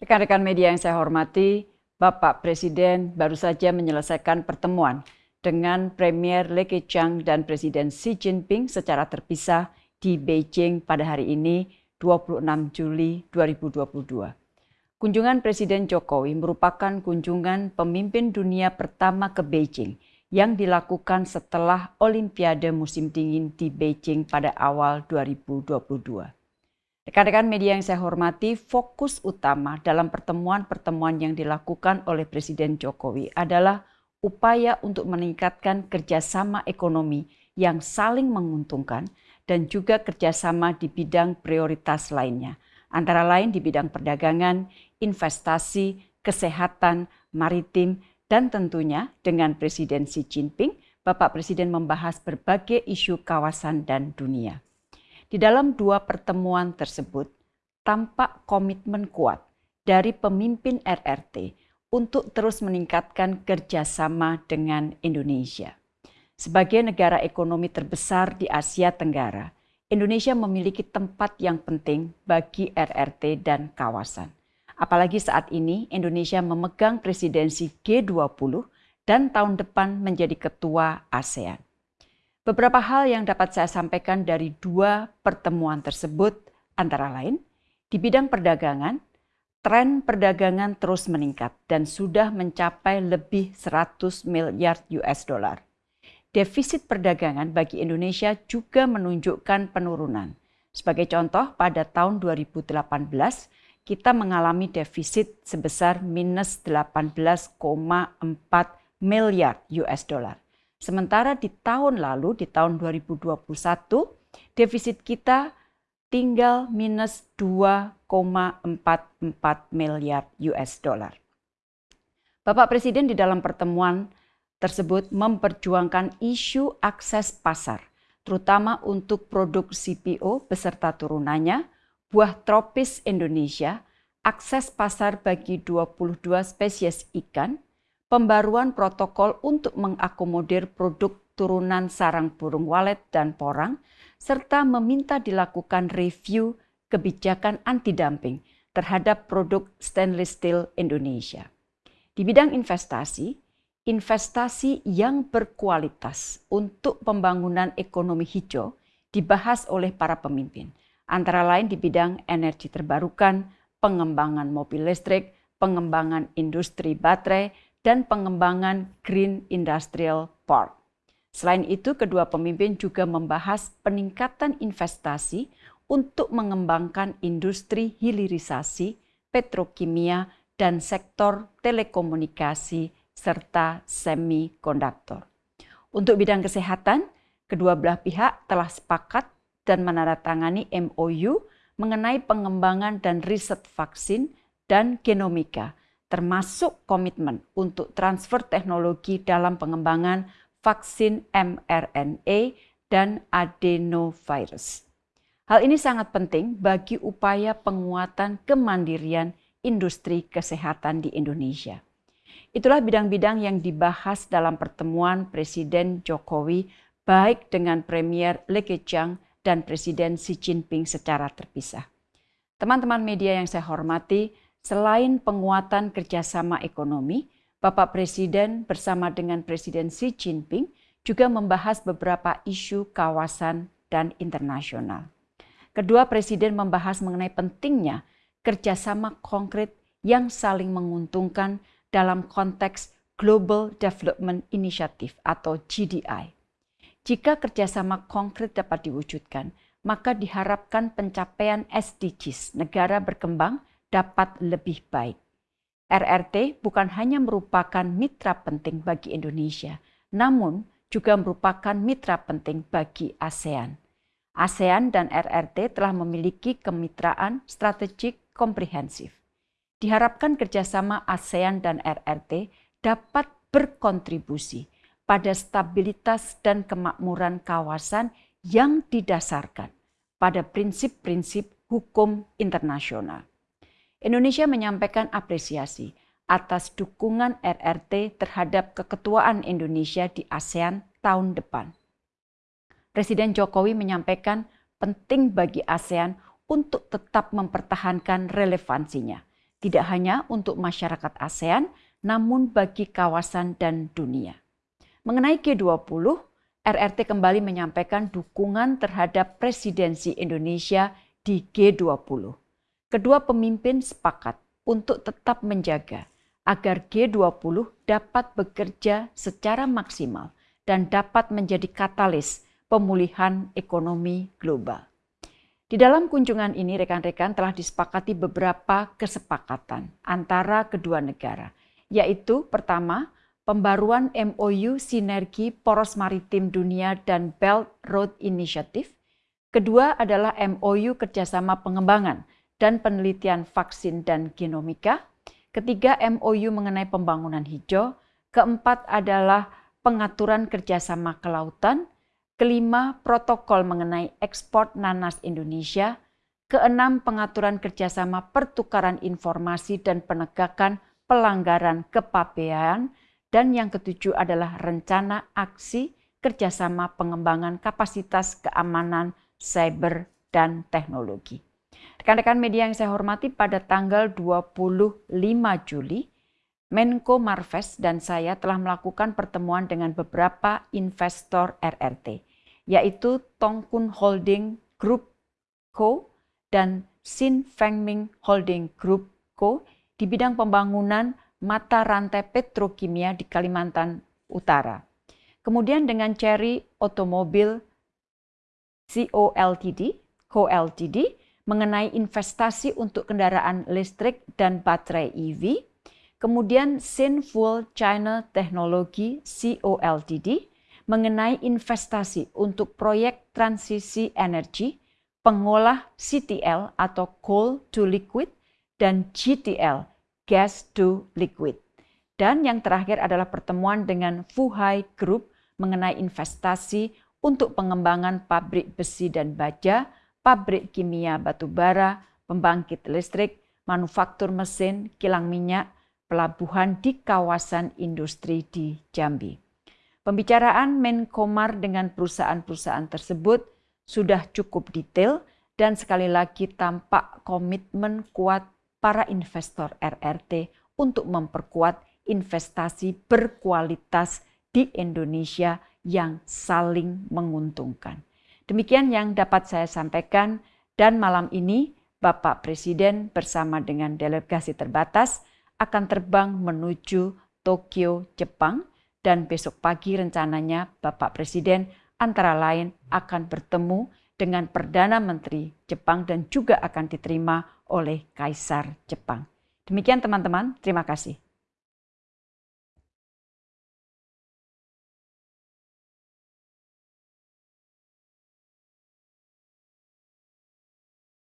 Rekan-rekan media yang saya hormati, Bapak Presiden baru saja menyelesaikan pertemuan dengan Premier Li Keqiang dan Presiden Xi Jinping secara terpisah di Beijing pada hari ini 26 Juli 2022. Kunjungan Presiden Jokowi merupakan kunjungan pemimpin dunia pertama ke Beijing yang dilakukan setelah Olimpiade musim dingin di Beijing pada awal 2022. Rekan-rekan media yang saya hormati, fokus utama dalam pertemuan-pertemuan yang dilakukan oleh Presiden Jokowi adalah upaya untuk meningkatkan kerjasama ekonomi yang saling menguntungkan dan juga kerjasama di bidang prioritas lainnya, antara lain di bidang perdagangan, investasi, kesehatan, maritim, dan tentunya dengan Presiden Xi Jinping, Bapak Presiden membahas berbagai isu kawasan dan dunia. Di dalam dua pertemuan tersebut, tampak komitmen kuat dari pemimpin RRT untuk terus meningkatkan kerjasama dengan Indonesia. Sebagai negara ekonomi terbesar di Asia Tenggara, Indonesia memiliki tempat yang penting bagi RRT dan kawasan. Apalagi saat ini Indonesia memegang presidensi G20 dan tahun depan menjadi ketua ASEAN. Beberapa hal yang dapat saya sampaikan dari dua pertemuan tersebut antara lain di bidang perdagangan, tren perdagangan terus meningkat dan sudah mencapai lebih 100 miliar US dollar. Defisit perdagangan bagi Indonesia juga menunjukkan penurunan. Sebagai contoh, pada tahun 2018 kita mengalami defisit sebesar minus 18,4 miliar US dollar. Sementara di tahun lalu, di tahun 2021, defisit kita tinggal minus 2,44 miliar US dollar. Bapak Presiden di dalam pertemuan tersebut memperjuangkan isu akses pasar, terutama untuk produk CPO beserta turunannya, buah tropis Indonesia, akses pasar bagi 22 spesies ikan, pembaruan protokol untuk mengakomodir produk turunan sarang burung walet dan porang, serta meminta dilakukan review kebijakan anti-dumping terhadap produk stainless steel Indonesia. Di bidang investasi, investasi yang berkualitas untuk pembangunan ekonomi hijau dibahas oleh para pemimpin, antara lain di bidang energi terbarukan, pengembangan mobil listrik, pengembangan industri baterai, dan pengembangan Green Industrial Park. Selain itu, kedua pemimpin juga membahas peningkatan investasi untuk mengembangkan industri hilirisasi, petrokimia, dan sektor telekomunikasi serta semikonduktor. Untuk bidang kesehatan, kedua belah pihak telah sepakat dan menandatangani MOU mengenai pengembangan dan riset vaksin dan genomika termasuk komitmen untuk transfer teknologi dalam pengembangan vaksin mRNA dan adenovirus. Hal ini sangat penting bagi upaya penguatan kemandirian industri kesehatan di Indonesia. Itulah bidang-bidang yang dibahas dalam pertemuan Presiden Jokowi baik dengan Premier Li Keqiang dan Presiden Xi Jinping secara terpisah. Teman-teman media yang saya hormati, Selain penguatan kerjasama ekonomi, Bapak Presiden bersama dengan Presiden Xi Jinping juga membahas beberapa isu kawasan dan internasional. Kedua presiden membahas mengenai pentingnya kerjasama konkret yang saling menguntungkan dalam konteks Global Development Initiative atau GDI. Jika kerjasama konkret dapat diwujudkan, maka diharapkan pencapaian SDGs negara berkembang dapat lebih baik. RRT bukan hanya merupakan mitra penting bagi Indonesia, namun juga merupakan mitra penting bagi ASEAN. ASEAN dan RRT telah memiliki kemitraan strategik komprehensif. Diharapkan kerjasama ASEAN dan RRT dapat berkontribusi pada stabilitas dan kemakmuran kawasan yang didasarkan pada prinsip-prinsip hukum internasional. Indonesia menyampaikan apresiasi atas dukungan RRT terhadap keketuaan Indonesia di ASEAN tahun depan. Presiden Jokowi menyampaikan penting bagi ASEAN untuk tetap mempertahankan relevansinya tidak hanya untuk masyarakat ASEAN, namun bagi kawasan dan dunia. Mengenai G20, RRT kembali menyampaikan dukungan terhadap presidensi Indonesia di G20. Kedua pemimpin sepakat untuk tetap menjaga agar G20 dapat bekerja secara maksimal dan dapat menjadi katalis pemulihan ekonomi global. Di dalam kunjungan ini, rekan-rekan telah disepakati beberapa kesepakatan antara kedua negara, yaitu pertama, pembaruan MOU Sinergi Poros Maritim Dunia dan Belt Road Initiative. Kedua adalah MOU Kerjasama Pengembangan dan Penelitian Vaksin dan Genomika. Ketiga, MOU mengenai pembangunan hijau. Keempat adalah pengaturan kerjasama kelautan. Kelima, protokol mengenai ekspor nanas Indonesia. Keenam, pengaturan kerjasama pertukaran informasi dan penegakan pelanggaran kepabean. Dan yang ketujuh adalah rencana aksi kerjasama pengembangan kapasitas keamanan cyber dan teknologi. Rekan-rekan media yang saya hormati, pada tanggal 25 Juli, Menko Marves dan saya telah melakukan pertemuan dengan beberapa investor RRT yaitu Tongkun Holding Group Co. dan Sin Fengming Holding Group Co. di bidang pembangunan mata rantai petrokimia di Kalimantan Utara. Kemudian dengan Cherry Automobile Co Ltd, Co Ltd mengenai investasi untuk kendaraan listrik dan baterai EV. Kemudian Sinful China Technology Co Ltd mengenai investasi untuk proyek transisi energi, pengolah CTL atau coal to liquid, dan GTL, gas to liquid. Dan yang terakhir adalah pertemuan dengan Fuhai Group mengenai investasi untuk pengembangan pabrik besi dan baja, pabrik kimia batubara, pembangkit listrik, manufaktur mesin, kilang minyak, pelabuhan di kawasan industri di Jambi. Pembicaraan Menkomar dengan perusahaan-perusahaan tersebut sudah cukup detail dan sekali lagi tampak komitmen kuat para investor RRT untuk memperkuat investasi berkualitas di Indonesia yang saling menguntungkan. Demikian yang dapat saya sampaikan dan malam ini Bapak Presiden bersama dengan delegasi terbatas akan terbang menuju Tokyo, Jepang dan besok pagi rencananya Bapak Presiden antara lain akan bertemu dengan Perdana Menteri Jepang dan juga akan diterima oleh Kaisar Jepang. Demikian teman-teman, terima kasih.